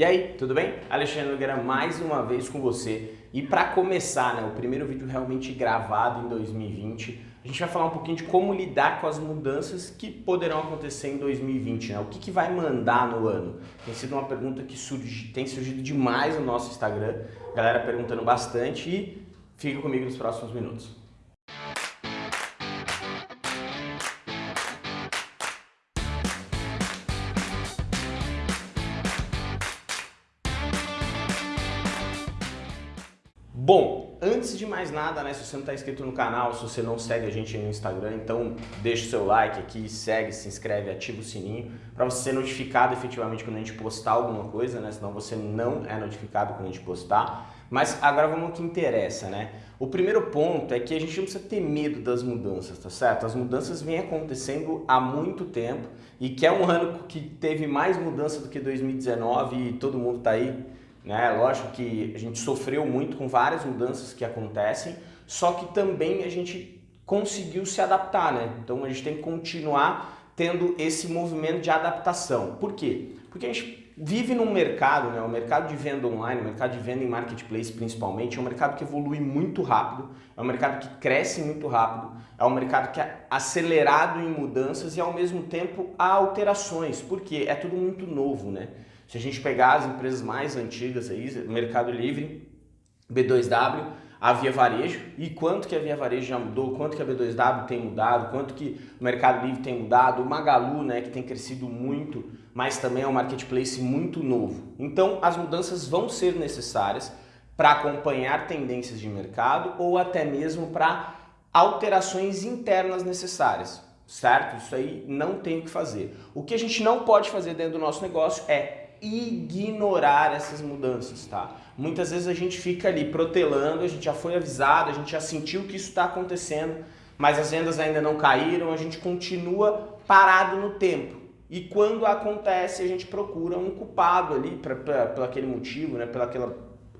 E aí, tudo bem? Alexandre Nogueira mais uma vez com você. E para começar, né, o primeiro vídeo realmente gravado em 2020, a gente vai falar um pouquinho de como lidar com as mudanças que poderão acontecer em 2020, né? O que, que vai mandar no ano? Tem sido uma pergunta que surge, tem surgido demais no nosso Instagram, galera perguntando bastante e fica comigo nos próximos minutos. Bom, antes de mais nada, né, se você não está inscrito no canal, se você não segue a gente no Instagram, então deixa o seu like aqui, segue, se inscreve, ativa o sininho para você ser notificado efetivamente quando a gente postar alguma coisa, né, senão você não é notificado quando a gente postar. Mas agora vamos ao que interessa, né? O primeiro ponto é que a gente não precisa ter medo das mudanças, tá certo? As mudanças vêm acontecendo há muito tempo e que é um ano que teve mais mudança do que 2019 e todo mundo está aí né? Lógico que a gente sofreu muito com várias mudanças que acontecem, só que também a gente conseguiu se adaptar, né? Então a gente tem que continuar tendo esse movimento de adaptação. Por quê? Porque a gente vive num mercado, né? o mercado de venda online, o mercado de venda em marketplace principalmente, é um mercado que evolui muito rápido, é um mercado que cresce muito rápido, é um mercado que é acelerado em mudanças e ao mesmo tempo há alterações, porque é tudo muito novo, né? Se a gente pegar as empresas mais antigas aí, Mercado Livre, B2W, a Via Varejo e quanto que a Via Varejo já mudou, quanto que a B2W tem mudado, quanto que o Mercado Livre tem mudado, o Magalu, né, que tem crescido muito, mas também é um marketplace muito novo. Então, as mudanças vão ser necessárias para acompanhar tendências de mercado ou até mesmo para alterações internas necessárias, certo? Isso aí não tem o que fazer. O que a gente não pode fazer dentro do nosso negócio é ignorar essas mudanças, tá? Muitas vezes a gente fica ali protelando, a gente já foi avisado, a gente já sentiu que isso está acontecendo, mas as vendas ainda não caíram, a gente continua parado no tempo. E quando acontece, a gente procura um culpado ali por aquele motivo, né? Pelo aquele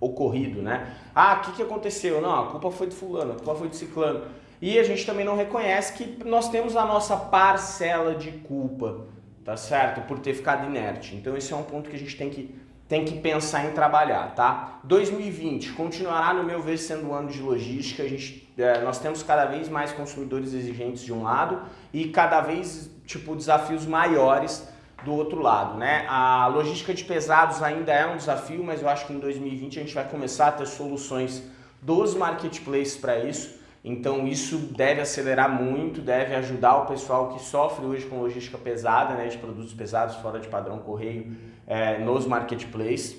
ocorrido, né? Ah, o que, que aconteceu? Não, a culpa foi de fulano, a culpa foi de ciclano. E a gente também não reconhece que nós temos a nossa parcela de culpa tá certo? Por ter ficado inerte. Então esse é um ponto que a gente tem que, tem que pensar em trabalhar, tá? 2020 continuará, no meu ver, sendo um ano de logística. A gente, é, nós temos cada vez mais consumidores exigentes de um lado e cada vez, tipo, desafios maiores do outro lado, né? A logística de pesados ainda é um desafio, mas eu acho que em 2020 a gente vai começar a ter soluções dos marketplaces para isso. Então isso deve acelerar muito, deve ajudar o pessoal que sofre hoje com logística pesada, né, de produtos pesados fora de padrão correio é, nos marketplaces.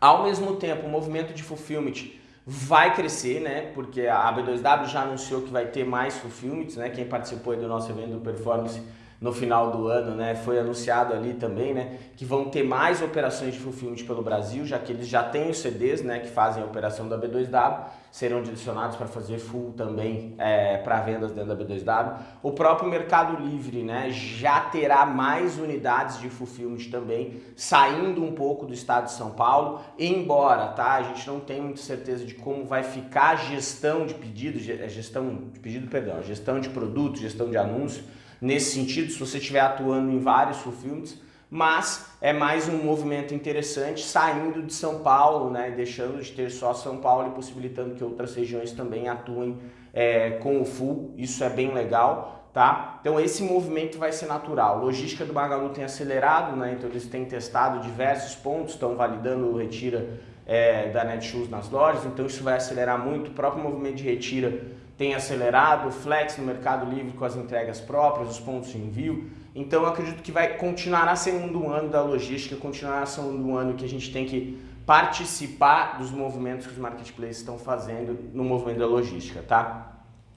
Ao mesmo tempo, o movimento de fulfillment vai crescer, né, porque a B2W já anunciou que vai ter mais fulfillments, né, quem participou do nosso evento do Performance no final do ano, né, foi anunciado ali também, né, que vão ter mais operações de fulfillment pelo Brasil, já que eles já têm os CDs, né, que fazem a operação da B2W, serão direcionados para fazer full também é, para vendas dentro da B2W. O próprio Mercado Livre, né, já terá mais unidades de fulfillment também, saindo um pouco do estado de São Paulo, embora, tá, a gente não tem muita certeza de como vai ficar a gestão de pedido, gestão de pedido, perdão, gestão de produto, gestão de anúncio, nesse sentido, se você estiver atuando em vários fulfillments, mas é mais um movimento interessante saindo de São Paulo, né, deixando de ter só São Paulo e possibilitando que outras regiões também atuem é, com o full, isso é bem legal, tá? Então esse movimento vai ser natural. Logística do Magalu tem acelerado, né, então eles têm testado diversos pontos, estão validando o retira é, da Netshoes nas lojas, então isso vai acelerar muito, o próprio movimento de retira tem acelerado, o Flex no Mercado Livre com as entregas próprias, os pontos de envio. Então eu acredito que vai continuar sendo um ano da logística, continuar sendo um ano que a gente tem que participar dos movimentos que os marketplaces estão fazendo no movimento da logística, tá?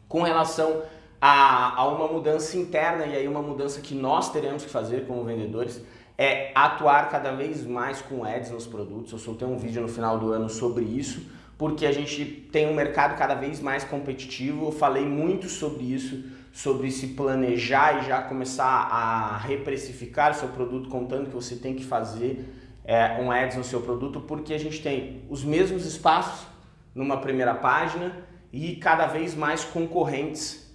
Com relação a, a uma mudança interna e aí uma mudança que nós teremos que fazer como vendedores, é atuar cada vez mais com ads nos produtos. Eu soltei um vídeo no final do ano sobre isso, porque a gente tem um mercado cada vez mais competitivo. Eu falei muito sobre isso, sobre se planejar e já começar a reprecificar seu produto, contando que você tem que fazer é, um ads no seu produto, porque a gente tem os mesmos espaços numa primeira página e cada vez mais concorrentes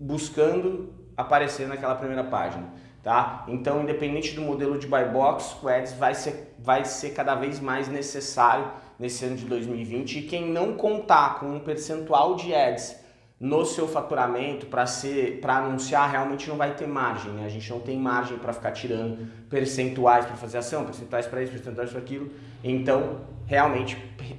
buscando aparecer naquela primeira página. tá? Então, independente do modelo de buy box, o Ads vai ser, vai ser cada vez mais necessário nesse ano de 2020 e quem não contar com um percentual de Ads no seu faturamento para ser para anunciar realmente não vai ter margem, né? A gente não tem margem para ficar tirando percentuais para fazer ação, percentuais para isso, percentuais para aquilo. Então, realmente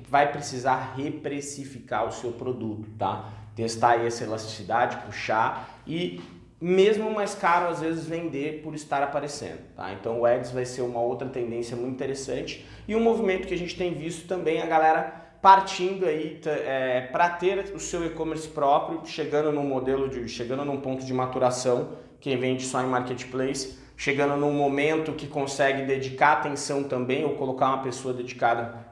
vai precisar reprecificar o seu produto, tá? Testar essa elasticidade, puxar e mesmo mais caro às vezes vender por estar aparecendo, tá? Então o Ads vai ser uma outra tendência muito interessante e um movimento que a gente tem visto também a galera partindo aí é, para ter o seu e-commerce próprio, chegando num modelo de, chegando num ponto de maturação, quem vende só em marketplace, chegando num momento que consegue dedicar atenção também ou colocar uma pessoa dedicada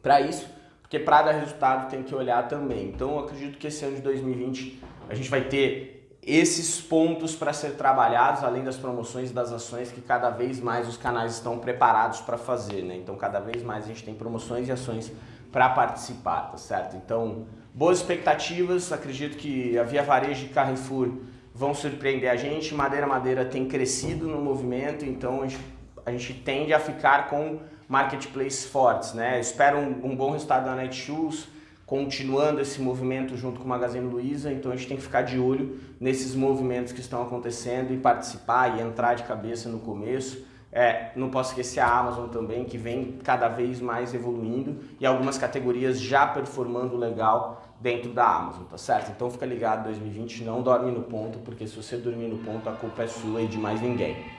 para isso, porque para dar resultado tem que olhar também. Então eu acredito que esse ano de 2020 a gente vai ter esses pontos para ser trabalhados, além das promoções e das ações que cada vez mais os canais estão preparados para fazer, né? Então cada vez mais a gente tem promoções e ações para participar, tá certo? Então, boas expectativas, acredito que a Via Varejo e Carrefour vão surpreender a gente, Madeira Madeira tem crescido no movimento, então a gente, a gente tende a ficar com marketplaces fortes, né? espero um, um, bom resultado da Netshoes, continuando esse movimento junto com o Magazine Luiza, então a gente tem que ficar de olho nesses movimentos que estão acontecendo e participar e entrar de cabeça no começo, é, não posso esquecer a Amazon também, que vem cada vez mais evoluindo e algumas categorias já performando legal dentro da Amazon, tá certo? Então fica ligado, 2020 não dorme no ponto, porque se você dormir no ponto, a culpa é sua e de mais ninguém.